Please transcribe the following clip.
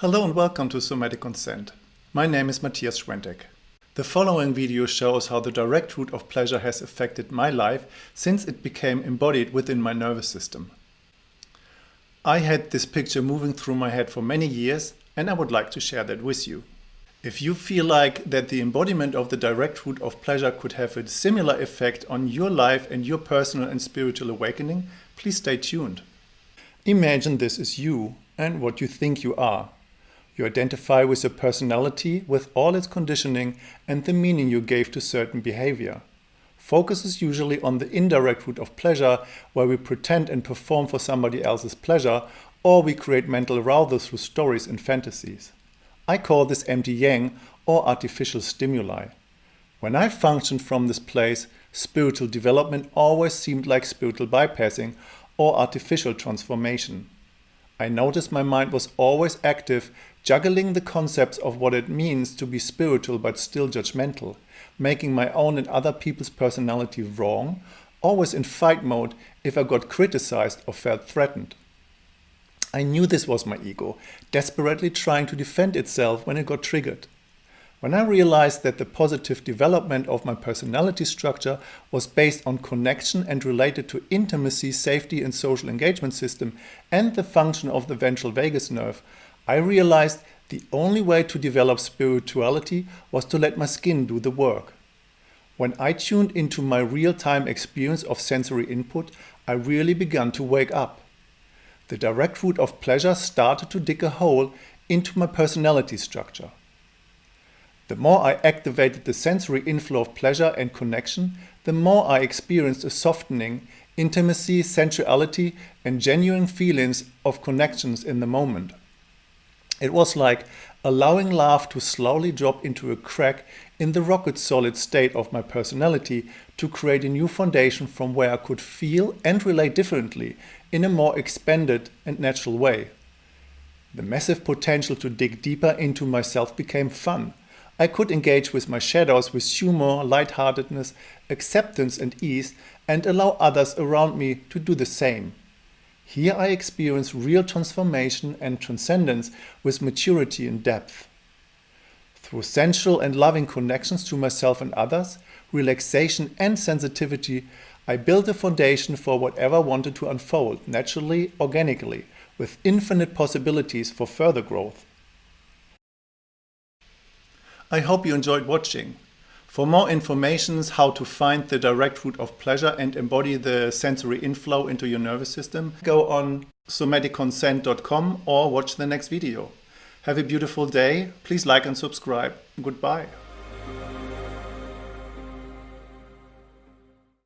Hello and welcome to Somatic Consent. My name is Matthias Schwentek. The following video shows how the direct route of pleasure has affected my life since it became embodied within my nervous system. I had this picture moving through my head for many years and I would like to share that with you. If you feel like that the embodiment of the direct route of pleasure could have a similar effect on your life and your personal and spiritual awakening, please stay tuned. Imagine this is you and what you think you are. You identify with your personality, with all its conditioning and the meaning you gave to certain behavior. Focus is usually on the indirect route of pleasure, where we pretend and perform for somebody else's pleasure, or we create mental arousal through stories and fantasies. I call this empty yang or artificial stimuli. When I functioned from this place, spiritual development always seemed like spiritual bypassing or artificial transformation. I noticed my mind was always active, juggling the concepts of what it means to be spiritual but still judgmental, making my own and other people's personality wrong, always in fight mode if I got criticized or felt threatened. I knew this was my ego, desperately trying to defend itself when it got triggered. When I realized that the positive development of my personality structure was based on connection and related to intimacy, safety and social engagement system and the function of the ventral vagus nerve, I realized the only way to develop spirituality was to let my skin do the work. When I tuned into my real-time experience of sensory input, I really began to wake up. The direct route of pleasure started to dig a hole into my personality structure. The more I activated the sensory inflow of pleasure and connection, the more I experienced a softening, intimacy, sensuality and genuine feelings of connections in the moment. It was like allowing love to slowly drop into a crack in the rocket solid state of my personality to create a new foundation from where I could feel and relate differently in a more expanded and natural way. The massive potential to dig deeper into myself became fun I could engage with my shadows with humor, lightheartedness, acceptance and ease and allow others around me to do the same. Here I experience real transformation and transcendence with maturity and depth. Through sensual and loving connections to myself and others, relaxation and sensitivity, I built a foundation for whatever wanted to unfold naturally, organically, with infinite possibilities for further growth. I hope you enjoyed watching. For more information how to find the direct route of pleasure and embody the sensory inflow into your nervous system, go on somaticconsent.com or watch the next video. Have a beautiful day. Please like and subscribe. Goodbye.